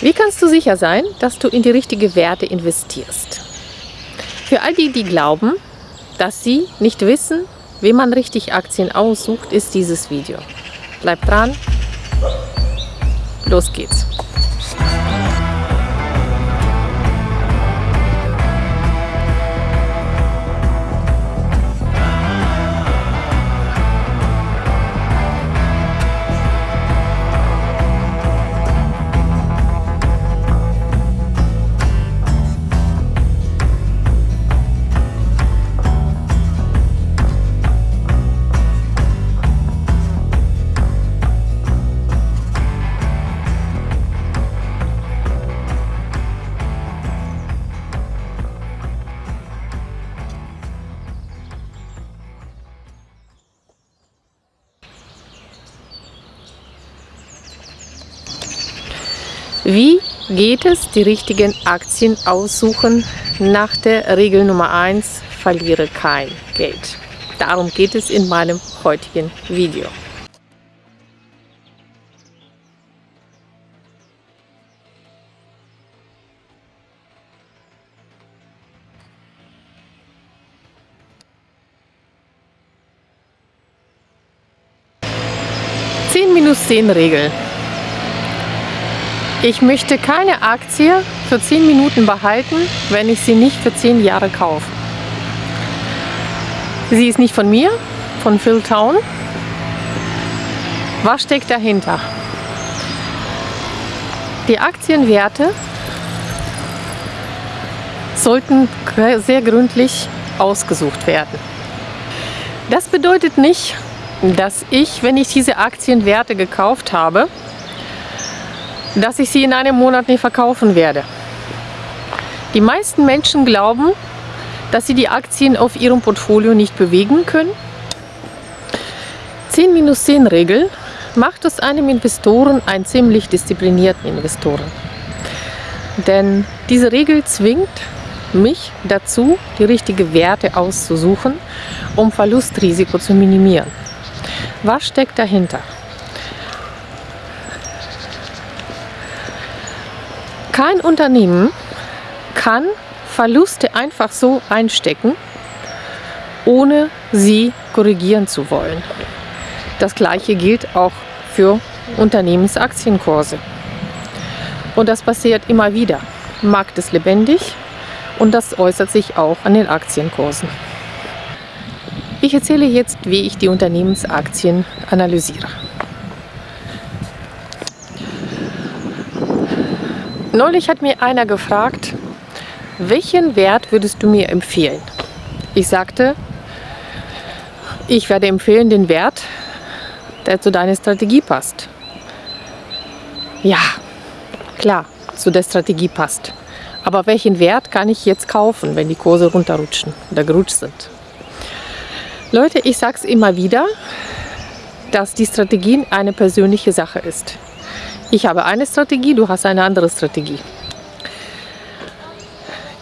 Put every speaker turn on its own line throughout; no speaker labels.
Wie kannst du sicher sein, dass du in die richtigen Werte investierst? Für all die, die glauben, dass sie nicht wissen, wie man richtig Aktien aussucht, ist dieses Video. Bleib dran. Los geht's. Wie geht es, die richtigen Aktien aussuchen? Nach der Regel Nummer 1, verliere kein Geld. Darum geht es in meinem heutigen Video. Zehn minus zehn Regel. Ich möchte keine Aktie für 10 Minuten behalten, wenn ich sie nicht für 10 Jahre kaufe. Sie ist nicht von mir, von Phil Town. Was steckt dahinter? Die Aktienwerte sollten sehr gründlich ausgesucht werden. Das bedeutet nicht, dass ich, wenn ich diese Aktienwerte gekauft habe, dass ich sie in einem Monat nicht verkaufen werde. Die meisten Menschen glauben, dass sie die Aktien auf ihrem Portfolio nicht bewegen können. 10 minus 10 Regel macht aus einem Investoren einen ziemlich disziplinierten Investoren. Denn diese Regel zwingt mich dazu, die richtigen Werte auszusuchen, um Verlustrisiko zu minimieren. Was steckt dahinter? Kein Unternehmen kann Verluste einfach so einstecken, ohne sie korrigieren zu wollen. Das gleiche gilt auch für Unternehmensaktienkurse. Und das passiert immer wieder. Markt ist lebendig und das äußert sich auch an den Aktienkursen. Ich erzähle jetzt, wie ich die Unternehmensaktien analysiere. Neulich hat mir einer gefragt, welchen Wert würdest du mir empfehlen? Ich sagte, ich werde empfehlen den Wert, der zu deiner Strategie passt. Ja, klar, zu der Strategie passt. Aber welchen Wert kann ich jetzt kaufen, wenn die Kurse runterrutschen oder gerutscht sind? Leute, ich sage es immer wieder, dass die Strategie eine persönliche Sache ist. Ich habe eine Strategie, du hast eine andere Strategie.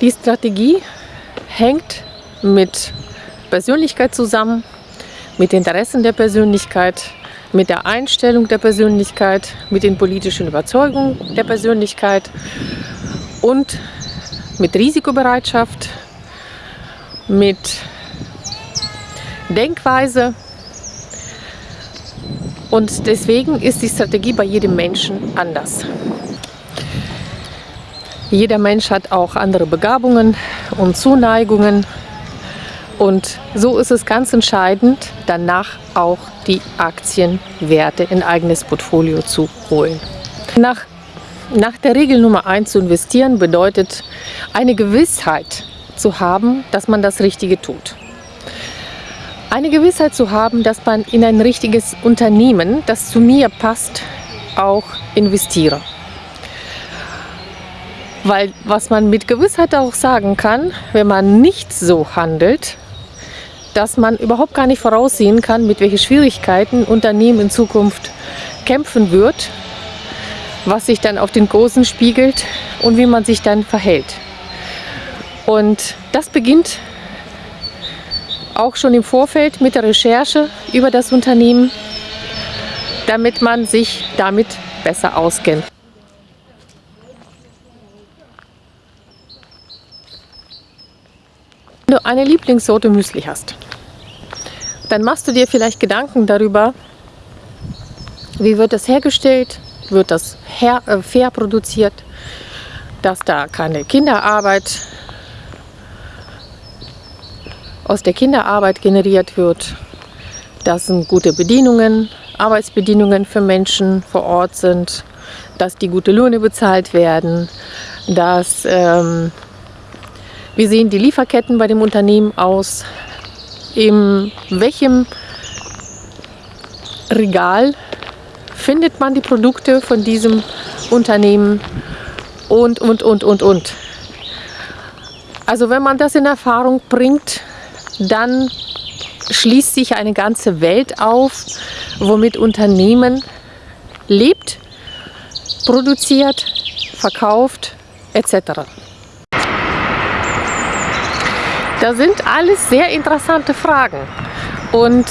Die Strategie hängt mit Persönlichkeit zusammen, mit Interessen der Persönlichkeit, mit der Einstellung der Persönlichkeit, mit den politischen Überzeugungen der Persönlichkeit und mit Risikobereitschaft, mit Denkweise, und deswegen ist die Strategie bei jedem Menschen anders. Jeder Mensch hat auch andere Begabungen und Zuneigungen. Und so ist es ganz entscheidend, danach auch die Aktienwerte in eigenes Portfolio zu holen. Nach, nach der Regel Nummer 1 zu investieren bedeutet eine Gewissheit zu haben, dass man das Richtige tut eine Gewissheit zu haben, dass man in ein richtiges Unternehmen, das zu mir passt, auch investiere. Weil was man mit Gewissheit auch sagen kann, wenn man nicht so handelt, dass man überhaupt gar nicht voraussehen kann, mit welchen Schwierigkeiten Unternehmen in Zukunft kämpfen wird, was sich dann auf den Kursen spiegelt und wie man sich dann verhält. Und das beginnt auch schon im Vorfeld mit der Recherche über das Unternehmen, damit man sich damit besser auskennt. Wenn du eine Lieblingssorte Müsli hast, dann machst du dir vielleicht Gedanken darüber, wie wird das hergestellt, wird das her, äh, fair produziert, dass da keine Kinderarbeit aus der Kinderarbeit generiert wird, dass gute Bedienungen, Arbeitsbedingungen für Menschen vor Ort sind, dass die gute Löhne bezahlt werden, dass ähm, wie sehen die Lieferketten bei dem Unternehmen aus, in welchem Regal findet man die Produkte von diesem Unternehmen und, und, und, und, und. Also wenn man das in Erfahrung bringt, dann schließt sich eine ganze Welt auf, womit Unternehmen lebt, produziert, verkauft etc. Das sind alles sehr interessante Fragen und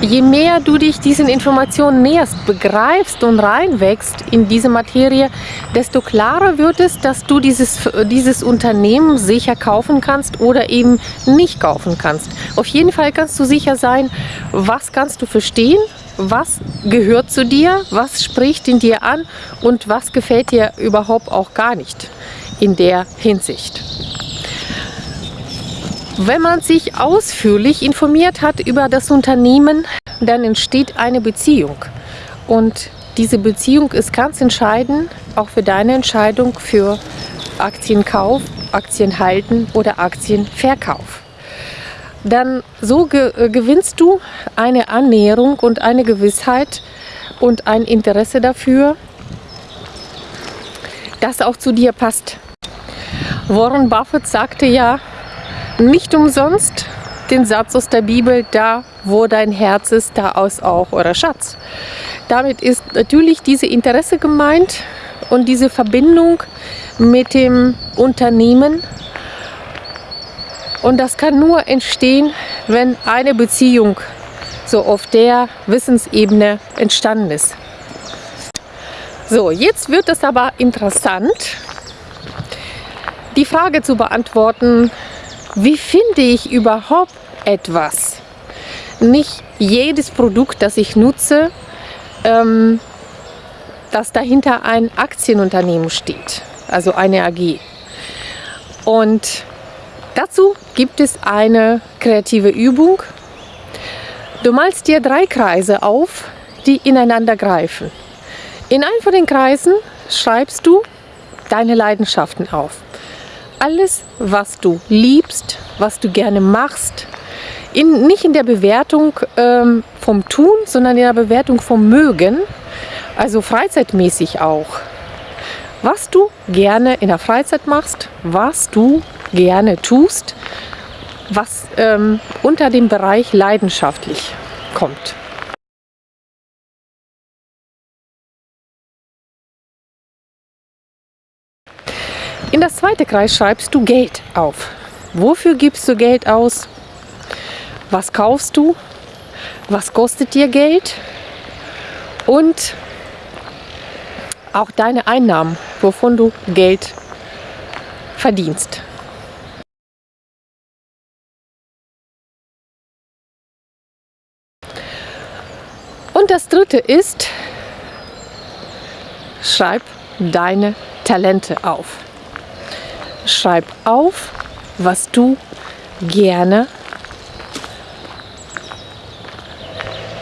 je mehr du dich diesen Informationen näherst, begreifst und reinwächst in diese Materie, desto klarer wird es, dass du dieses, dieses Unternehmen sicher kaufen kannst oder eben nicht kaufen kannst. Auf jeden Fall kannst du sicher sein, was kannst du verstehen, was gehört zu dir, was spricht in dir an und was gefällt dir überhaupt auch gar nicht in der Hinsicht. Wenn man sich ausführlich informiert hat über das Unternehmen, dann entsteht eine Beziehung. Und diese Beziehung ist ganz entscheidend, auch für deine Entscheidung für Aktienkauf, Aktienhalten oder Aktienverkauf. Dann so ge äh, gewinnst du eine Annäherung und eine Gewissheit und ein Interesse dafür, das auch zu dir passt. Warren Buffett sagte ja, nicht umsonst den Satz aus der Bibel, da wo dein Herz ist, da aus auch euer Schatz. Damit ist natürlich diese Interesse gemeint und diese Verbindung mit dem Unternehmen. Und das kann nur entstehen, wenn eine Beziehung so auf der Wissensebene entstanden ist. So, jetzt wird es aber interessant, die Frage zu beantworten, wie finde ich überhaupt etwas? Nicht jedes Produkt, das ich nutze, ähm, dass dahinter ein Aktienunternehmen steht, also eine AG. Und dazu gibt es eine kreative Übung. Du malst dir drei Kreise auf, die ineinander greifen. In einem von den Kreisen schreibst du deine Leidenschaften auf alles, was du liebst, was du gerne machst, in, nicht in der Bewertung ähm, vom Tun, sondern in der Bewertung vom Mögen, also freizeitmäßig auch. Was du gerne in der Freizeit machst, was du gerne tust, was ähm, unter dem Bereich leidenschaftlich kommt. In das zweite Kreis schreibst du Geld auf. Wofür gibst du Geld aus? Was kaufst du? Was kostet dir Geld? Und auch deine Einnahmen, wovon du Geld verdienst. Und das dritte ist, schreib deine Talente auf. Schreib auf, was du gerne,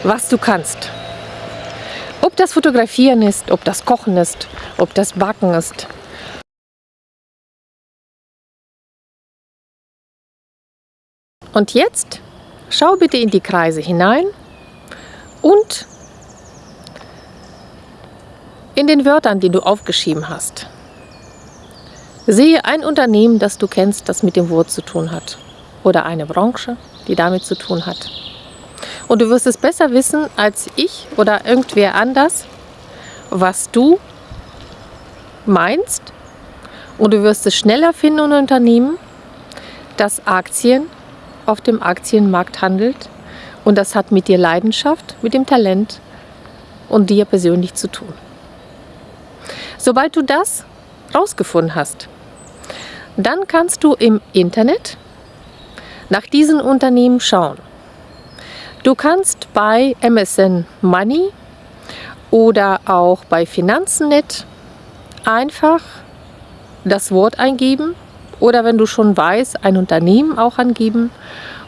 was du kannst. Ob das Fotografieren ist, ob das Kochen ist, ob das Backen ist. Und jetzt schau bitte in die Kreise hinein und in den Wörtern, die du aufgeschrieben hast. Sehe ein Unternehmen, das du kennst, das mit dem Wort zu tun hat. Oder eine Branche, die damit zu tun hat. Und du wirst es besser wissen als ich oder irgendwer anders, was du meinst. Und du wirst es schneller finden, ein Unternehmen, das Aktien auf dem Aktienmarkt handelt. Und das hat mit dir Leidenschaft, mit dem Talent und dir persönlich zu tun. Sobald du das rausgefunden hast, dann kannst du im Internet nach diesen Unternehmen schauen. Du kannst bei MSN Money oder auch bei Finanzennet einfach das Wort eingeben oder wenn du schon weißt, ein Unternehmen auch angeben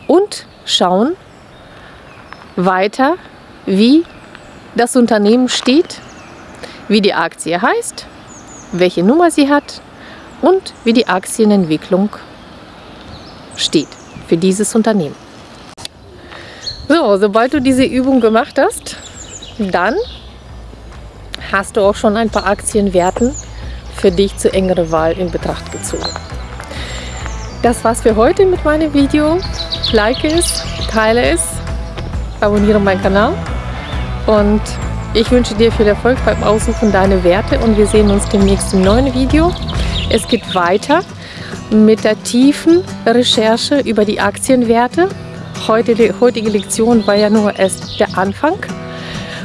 und schauen weiter, wie das Unternehmen steht, wie die Aktie heißt, welche Nummer sie hat und wie die Aktienentwicklung steht für dieses Unternehmen. So, sobald du diese Übung gemacht hast, dann hast du auch schon ein paar Aktienwerten für dich zur engeren Wahl in Betracht gezogen. Das war's für heute mit meinem Video. Like es, teile es, abonniere meinen Kanal und ich wünsche dir viel Erfolg beim Aussuchen deiner Werte und wir sehen uns demnächst im neuen Video. Es geht weiter mit der tiefen Recherche über die Aktienwerte. Heute, die heutige Lektion war ja nur erst der Anfang.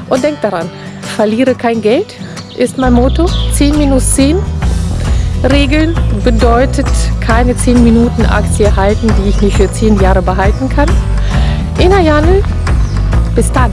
Und denk daran, verliere kein Geld ist mein Motto. 10 minus 10 Regeln bedeutet keine 10 Minuten Aktie halten, die ich nicht für 10 Jahre behalten kann. Ina Janel, bis dann.